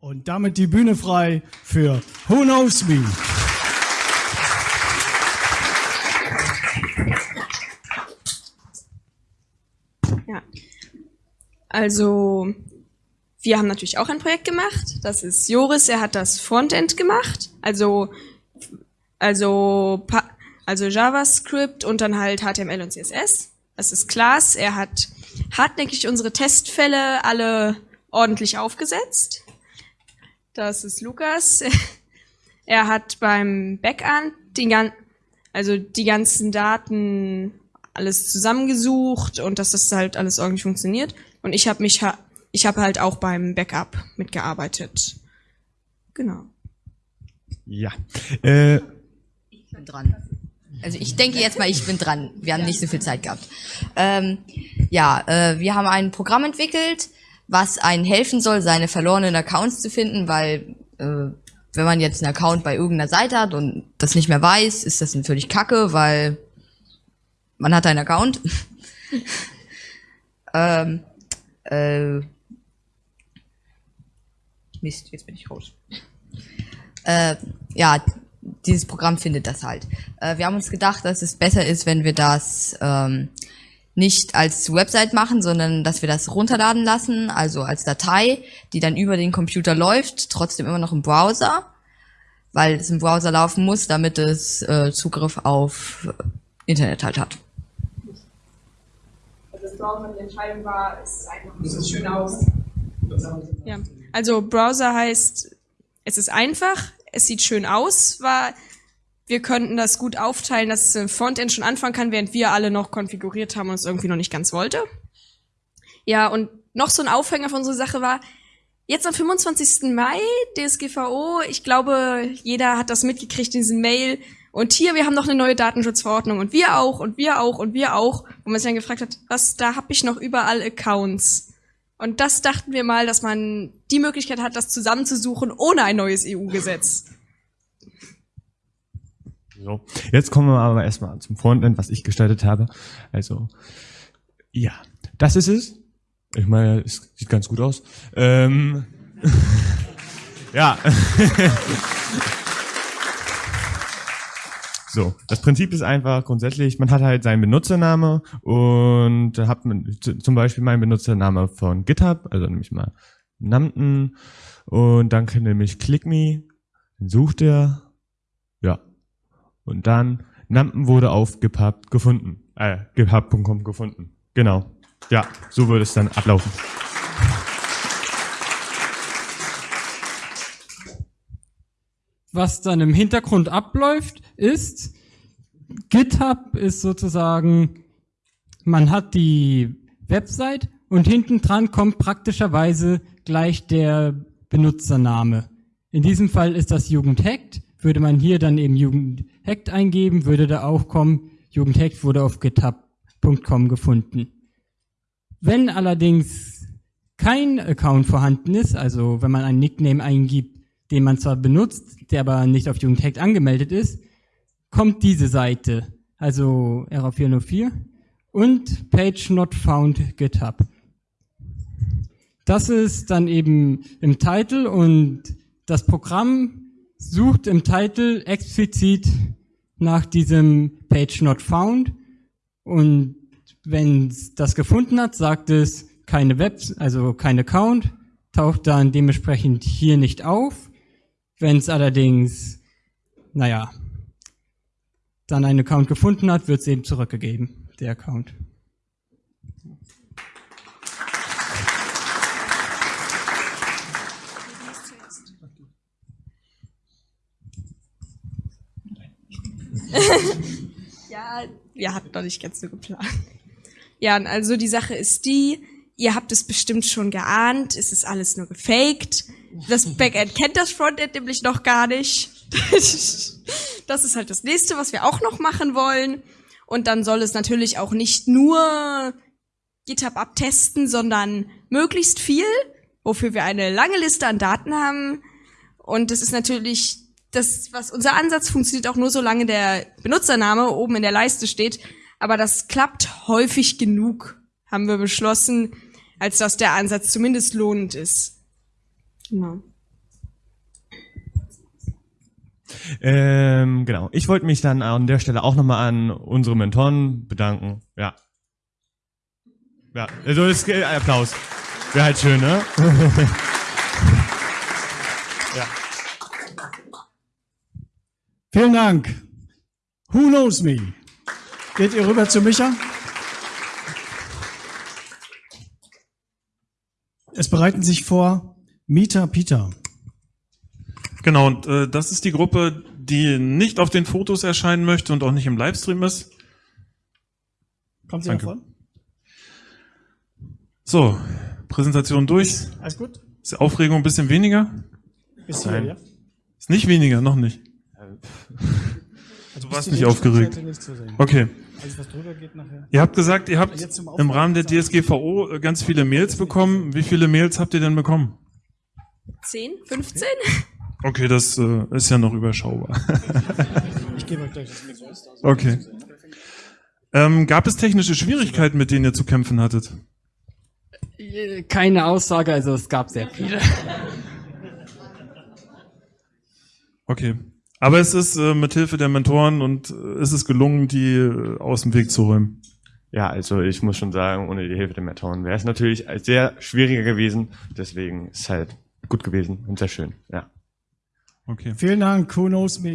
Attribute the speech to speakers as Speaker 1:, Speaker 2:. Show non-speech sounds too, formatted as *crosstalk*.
Speaker 1: Und damit die Bühne frei für Who Knows Me.
Speaker 2: Ja. Also, wir haben natürlich auch ein Projekt gemacht. Das ist Joris, er hat das Frontend gemacht. Also, also, also JavaScript und dann halt HTML und CSS. Das ist Klaas. Er hat hartnäckig unsere Testfälle alle ordentlich aufgesetzt. Das ist Lukas. *laughs* Er hat beim Backend die, also die ganzen Daten alles zusammengesucht und dass das halt alles irgendwie funktioniert. Und ich habe mich, ich habe halt auch beim Backup mitgearbeitet. Genau.
Speaker 3: Ja. Äh.
Speaker 4: Ich bin dran. Also ich denke jetzt mal, ich bin dran. Wir haben nicht so viel Zeit gehabt. Ähm, ja, äh, wir haben ein Programm entwickelt, was einen helfen soll, seine verlorenen Accounts zu finden, weil äh, wenn man jetzt einen Account bei irgendeiner Seite hat und das nicht mehr weiß, ist das natürlich kacke, weil man hat einen Account. *laughs* ähm, äh, Mist, jetzt bin ich raus. Äh, ja, dieses Programm findet das halt. Äh, wir haben uns gedacht, dass es besser ist, wenn wir das ähm, nicht als Website machen, sondern dass wir das runterladen lassen, also als Datei, die dann über den Computer läuft, trotzdem immer noch im Browser, weil es im Browser laufen muss, damit es äh, Zugriff auf Internet halt hat.
Speaker 2: Also das Browser die Entscheidung war, es ist einfach, es sieht schön aus. Ja, also Browser heißt, es ist einfach, es sieht schön aus, war wir könnten das gut aufteilen, dass das Frontend schon anfangen kann, während wir alle noch konfiguriert haben und es irgendwie noch nicht ganz wollte. Ja, und noch so ein Aufhänger von unserer Sache war, jetzt am 25. Mai, DSGVO, ich glaube, jeder hat das mitgekriegt in diesem Mail. Und hier, wir haben noch eine neue Datenschutzverordnung und wir auch und wir auch und wir auch. Wo man sich dann gefragt hat, was, da habe ich noch überall Accounts. Und das dachten wir mal, dass man die Möglichkeit hat, das zusammenzusuchen ohne ein neues EU-Gesetz.
Speaker 3: So, jetzt kommen wir aber erstmal zum Frontend, was ich gestaltet habe. Also, ja, das ist es. Ich meine, es sieht ganz gut aus. Ähm, *laughs* ja. *laughs* So, das Prinzip ist einfach grundsätzlich, man hat halt seinen Benutzername und hat zum Beispiel meinen Benutzername von GitHub, also nämlich mal Namten und dann kann nämlich ClickMe, dann sucht er, und dann Nampen wurde auf GitHub gefunden. Äh, GitHub.com gefunden. Genau. Ja, so würde es dann ablaufen.
Speaker 5: Was dann im Hintergrund abläuft, ist, GitHub ist sozusagen, man hat die Website und hinten dran kommt praktischerweise gleich der Benutzername. In diesem Fall ist das Jugendhackt. Würde man hier dann eben Jugendhackt eingeben, würde da auch kommen, Jugendhackt wurde auf github.com gefunden. Wenn allerdings kein Account vorhanden ist, also wenn man einen Nickname eingibt, den man zwar benutzt, der aber nicht auf Jugendhackt angemeldet ist, kommt diese Seite, also RA404 und Page Not Found GitHub. Das ist dann eben im Titel und das Programm sucht im Titel explizit nach diesem Page Not Found und wenn es das gefunden hat, sagt es keine Web, also kein Account, taucht dann dementsprechend hier nicht auf. Wenn es allerdings, naja, dann einen Account gefunden hat, wird es eben zurückgegeben, der Account. *laughs*
Speaker 2: ja, wir hatten doch nicht ganz so geplant. Ja, also die Sache ist die, ihr habt es bestimmt schon geahnt, es ist alles nur gefaked. Das Backend kennt das Frontend nämlich noch gar nicht. *laughs* das ist halt das nächste, was wir auch noch machen wollen. Und dann soll es natürlich auch nicht nur GitHub abtesten, sondern möglichst viel, wofür wir eine lange Liste an Daten haben. Und das ist natürlich das, was unser Ansatz funktioniert auch nur, solange der Benutzername oben in der Leiste steht. Aber das klappt häufig genug, haben wir beschlossen, als dass der Ansatz zumindest lohnend ist. Genau.
Speaker 3: Ähm, genau. Ich wollte mich dann an der Stelle auch nochmal an unsere Mentoren bedanken. Ja. Ja, also ist, äh, Applaus. Wäre halt schön, ne? *laughs* ja.
Speaker 1: Vielen Dank. Who knows me? Geht ihr rüber zu Micha? Es bereiten sich vor Mieter Peter.
Speaker 6: Genau, und äh, das ist die Gruppe, die nicht auf den Fotos erscheinen möchte und auch nicht im Livestream ist.
Speaker 1: Kommt sie
Speaker 6: Danke.
Speaker 1: davon?
Speaker 6: So, Präsentation durch.
Speaker 1: Alles gut?
Speaker 6: Ist die Aufregung ein bisschen weniger?
Speaker 1: Bis hier,
Speaker 3: Nein.
Speaker 1: ja?
Speaker 6: Ist nicht weniger, noch nicht. *laughs*
Speaker 1: Also
Speaker 6: Du warst nicht aufgeregt.
Speaker 1: Nicht zu sehen.
Speaker 6: Okay.
Speaker 1: Alles, was drüber geht nachher.
Speaker 6: Ihr habt gesagt, ihr habt im Rahmen der DSGVO äh, ganz viele Mails bekommen. Wie viele Mails habt ihr denn bekommen?
Speaker 2: 10, 15? *laughs*
Speaker 6: Okay, das äh, ist ja noch überschaubar. *laughs*
Speaker 1: Ich gebe euch gleich das Mikro.
Speaker 6: Okay. Ähm, gab es technische Schwierigkeiten, mit denen ihr zu kämpfen hattet?
Speaker 5: Keine Aussage, also es gab sehr viele.
Speaker 6: Okay. Aber es ist äh, mit Hilfe der Mentoren und äh, ist es gelungen, die äh, aus dem Weg zu räumen.
Speaker 3: Ja, also ich muss schon sagen, ohne die Hilfe der Mentoren wäre es natürlich sehr schwieriger gewesen. Deswegen ist es halt gut gewesen und sehr schön. Ja.
Speaker 6: Okay.
Speaker 1: Vielen Dank. Who knows me?